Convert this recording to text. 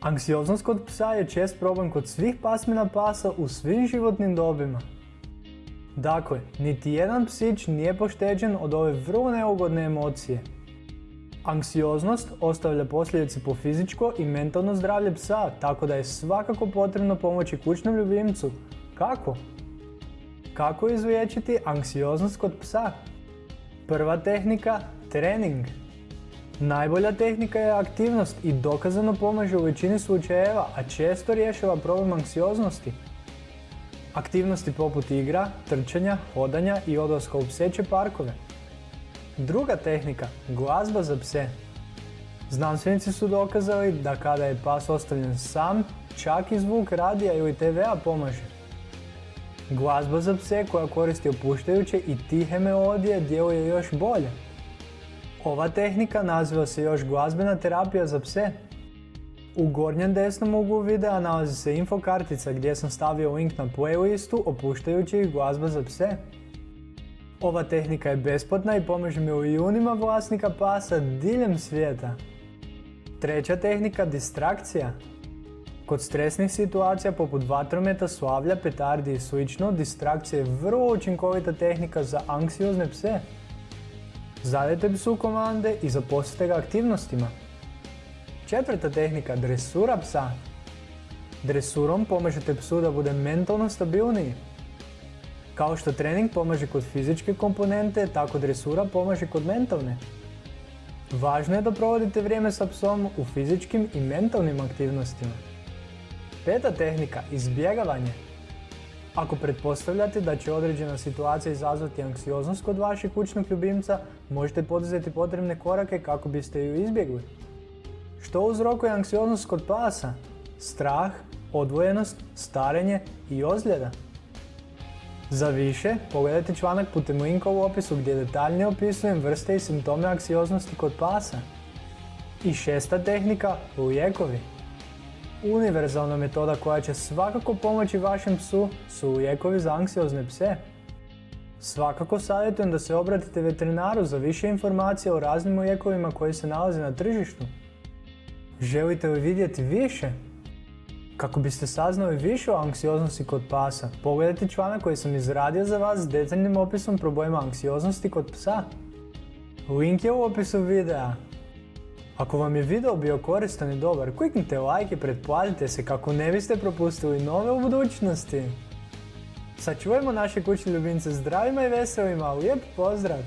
Anksioznost kod psa je čest problem kod svih pasmina pasa u svim životnim dobima. Dakle, niti jedan psić nije pošteđen od ove vrlo neugodne emocije. Anksioznost ostavlja posljedice po fizičko i mentalno zdravlje psa, tako da je svakako potrebno pomoći kućnom ljubimcu. Kako? Kako izliječiti anksioznost kod psa? Prva tehnika, trening. Najbolja tehnika je aktivnost i dokazano pomaže u većini slučajeva, a često rješava problem anksioznosti. Aktivnosti poput igra, trčanja, hodanja i odlaska u pseće parkove. Druga tehnika, glazba za pse. Znanstvenici su dokazali da kada je pas ostavljen sam, čak i zvuk radija ili TV-a pomaže. Glazba za pse koja koristi opuštajuće i tihe melodije djeluje još bolje. Ova tehnika naziva se još glazbena terapija za pse. U gornjem desnom uglu videa nalazi se info kartica gdje sam stavio link na playlistu opuštajućih glazba za pse. Ova tehnika je besplatna i pomaže milijunima vlasnika pasa diljem svijeta. Treća tehnika, distrakcija. Kod stresnih situacija poput vatrometa, slavlja, petardi i sl. distrakcija je vrlo učinkovita tehnika za anksiozne pse. Zadajte psu komande i zaposlite ga aktivnostima. Četvrta tehnika, dresura psa. Dresurom pomažete psu da bude mentalno stabilniji. Kao što trening pomaže kod fizičke komponente, tako dresura pomaže kod mentalne. Važno je da provodite vrijeme sa psom u fizičkim i mentalnim aktivnostima. Peta tehnika, izbjegavanje. Ako pretpostavljate da će određena situacija izazvati anksioznost kod vašeg kućnog ljubimca, možete poduzeti potrebne korake kako biste ju izbjegli. Što uzrokuje anksioznost kod pasa? Strah, odvojenost, starenje i ozljeda. Za više, pogledajte članak putem linka u opisu gdje detaljnije opisujem vrste i simptome anksioznosti kod pasa. I šesta tehnika, lijekovi. Univerzalna metoda koja će svakako pomoći vašem psu su lijekovi za anksiozne pse. Svakako savjetujem da se obratite veterinaru za više informacije o raznim lijekovima koji se nalaze na tržištu. Želite li vidjeti više? Kako biste saznali više o anksioznosti kod pasa, pogledajte članak koji sam izradio za vas s detaljnim opisom problema anksioznosti kod psa. Link je u opisu videa. Ako vam je video bio koristan i dobar, kliknite like i pretplatite se kako ne biste propustili nove u budućnosti. Sačuvajmo naše kućne ljubimce zdravima i veselima, lijep pozdrav!